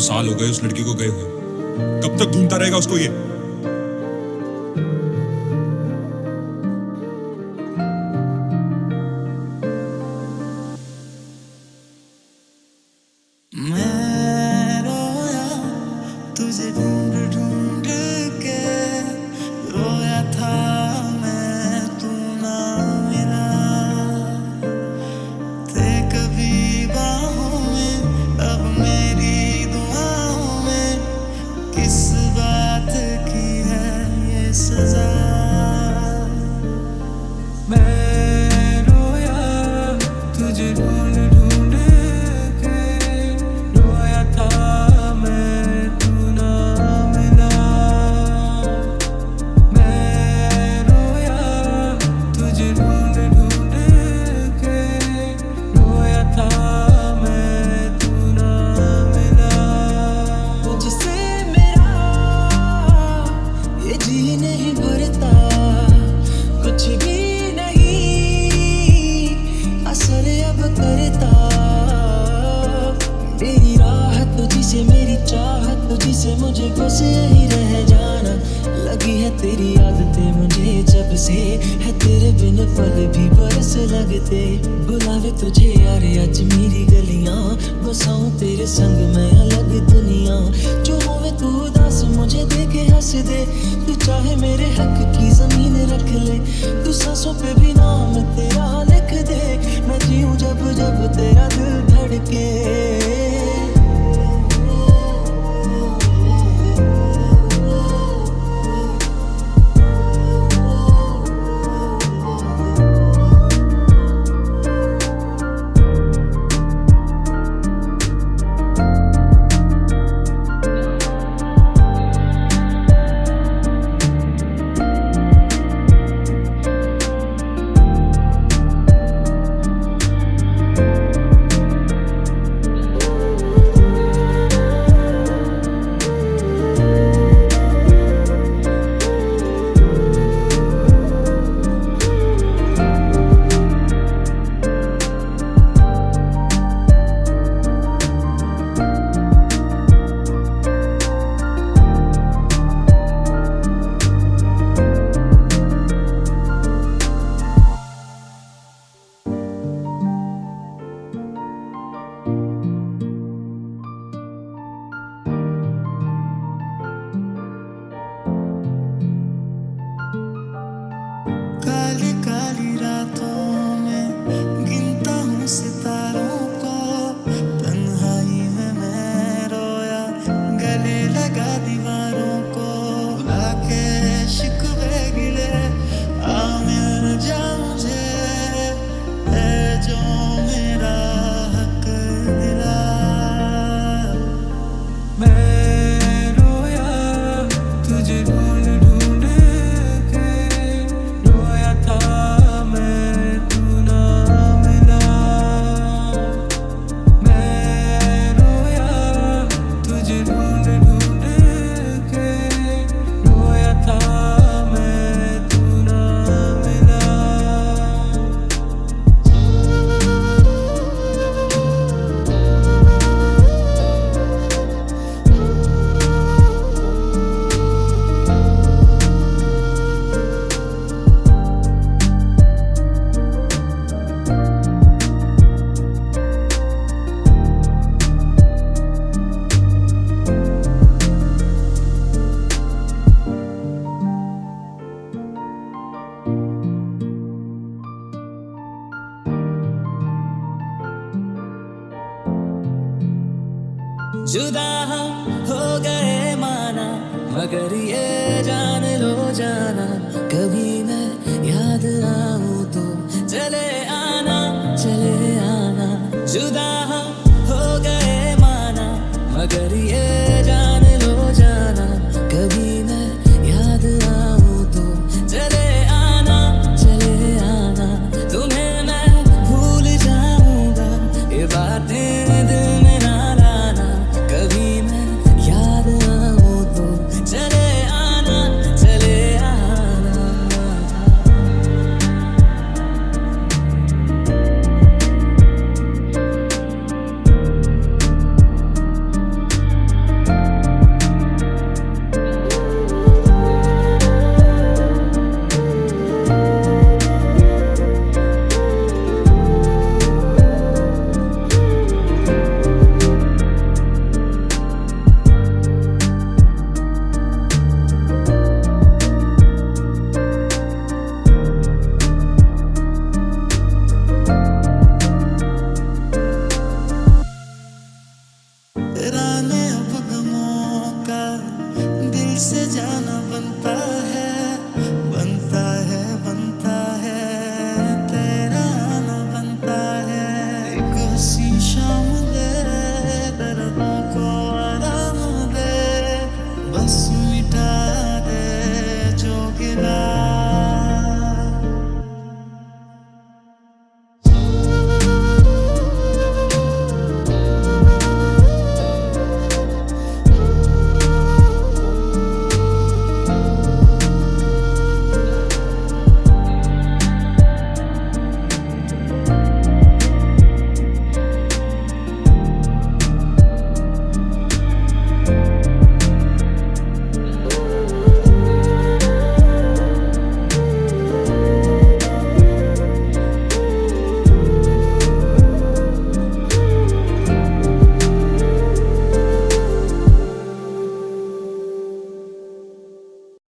साल हो गए उस लड़की को गए हुए। कब तक ढूंढता रहेगा उसको ये? तुझसे मुझे बस रह जाना। लगी है तेरी आदतें मुझे जब से। है तेरे बिन पल भी बरस लगते। बुलावे तुझे यार, आज मेरी गलियाँ। बसाऊं तेरे संग मैं अलग दुनिया। जो होवे तू उदास, मुझे देखे हंस दे। तू चाहे मेरे हक की ज़मीन रख ले। तू सांसों पे भी नाम तेरा लिख दे। मैं जीऊं जब जब तेरा दिल धड़के। जुदा हम हो गए माना मगर ये जान लो जाना। that I know.